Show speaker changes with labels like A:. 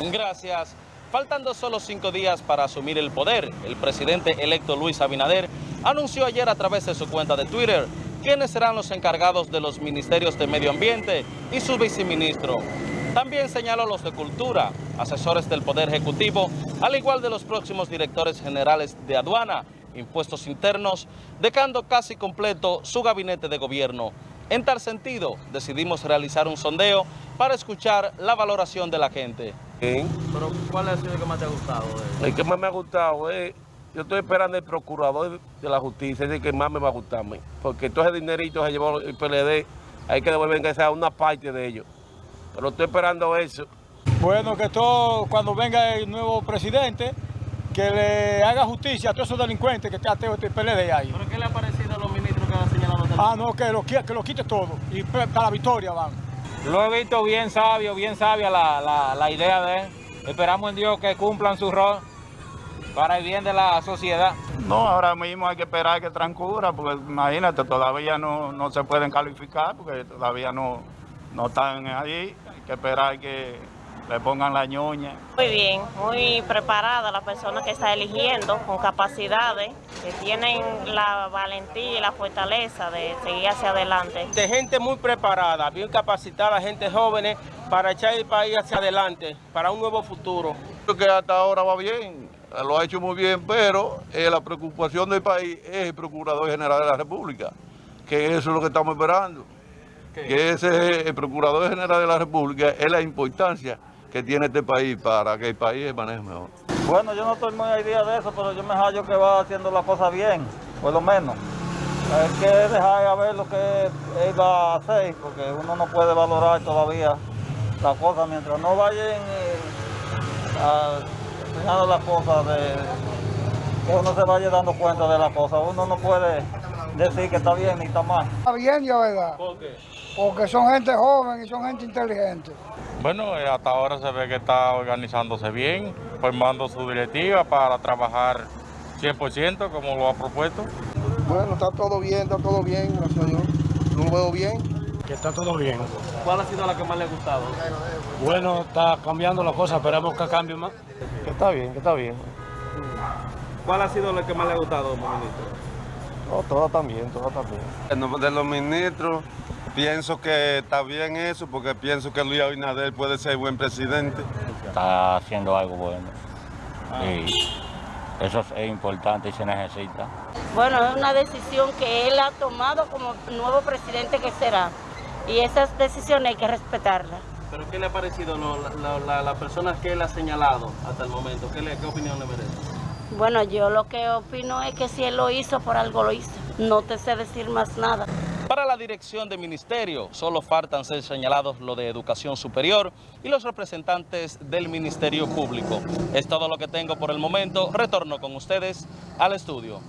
A: Gracias. Faltando solo cinco días para asumir el poder, el presidente electo Luis Abinader anunció ayer a través de su cuenta de Twitter quiénes serán los encargados de los ministerios de Medio Ambiente y su viceministro. También señaló los de Cultura, asesores del Poder Ejecutivo, al igual de los próximos directores generales de Aduana, Impuestos Internos, dejando casi completo su gabinete de gobierno. En tal sentido, decidimos realizar un sondeo para escuchar la valoración de la gente. Pero, ¿cuál ha sido el que más te ha gustado?
B: El que más me ha gustado es, yo estoy esperando el procurador de la justicia, es el que más me va a gustar a mí, porque todo ese dinerito se llevó el PLD, hay que devolver que sea una parte de ellos. Pero estoy esperando eso.
C: Bueno, que todo, cuando venga el nuevo presidente, que le haga justicia a todos esos delincuentes que está este PLD ahí.
A: ¿Pero qué le ha parecido a los ministros que han señalado?
C: Ah, no, que lo, que lo quite todo y para la victoria van.
D: Lo he visto bien sabio, bien sabia la, la, la idea de él. Esperamos en Dios que cumplan su rol para el bien de la sociedad.
E: No, ahora mismo hay que esperar que transcurra, porque imagínate, todavía no, no se pueden calificar, porque todavía no, no están ahí. Hay que esperar que le pongan la ñoña.
F: Muy bien, muy preparada la persona que está eligiendo, con capacidades, que tienen la valentía y la fortaleza de seguir hacia adelante.
G: de gente muy preparada, bien capacitada, gente jóvenes para echar el país hacia adelante, para un nuevo futuro.
H: Creo que hasta ahora va bien, lo ha hecho muy bien, pero eh, la preocupación del país es el Procurador General de la República, que eso es lo que estamos esperando. Que ese el Procurador General de la República es la importancia que tiene este país para que el país se maneje mejor.
E: Bueno, yo no estoy muy idea de eso, pero yo me hallo que va haciendo la cosa bien, por lo menos. Hay que dejar a ver lo que él va a hacer, porque uno no puede valorar todavía la cosa mientras no vayan eh, a- enseñando las cosas de que uno se vaya dando cuenta de las cosas. Uno no puede decir que está bien ni está mal.
C: Está bien, ya verdad.
A: ¿Por qué?
C: Porque son gente joven y son gente inteligente.
D: Bueno, eh, hasta ahora se ve que está organizándose bien, formando su directiva para trabajar 100% como lo ha propuesto.
H: Bueno, está todo bien, está todo bien, gracias a Dios. Lo veo bien.
C: Que está todo bien.
A: ¿Cuál ha sido la que más le ha gustado?
C: Bueno, está cambiando la cosa, esperamos que cambie más.
B: Que está bien, que está bien.
A: ¿Cuál ha sido la que más le ha gustado, ministro?
B: No, todo está bien, todo está bien.
H: De los ministros, pienso que está bien eso, porque pienso que Luis Abinader puede ser buen presidente.
D: Está haciendo algo bueno. Y eso es importante y se necesita.
F: Bueno, es una decisión que él ha tomado como nuevo presidente que será. Y esas decisiones hay que respetarlas.
A: ¿Pero qué le ha parecido lo- la- la- las personas que él ha señalado hasta el momento? ¿Qué, le- qué opinión le merece?
F: Bueno, yo lo que opino es que si él lo hizo, por algo lo hizo. No te sé decir más nada.
A: Dirección de ministerio, solo faltan ser señalados lo de educación superior y los representantes del Ministerio Público. Es todo lo que tengo por el momento. Retorno con ustedes al estudio.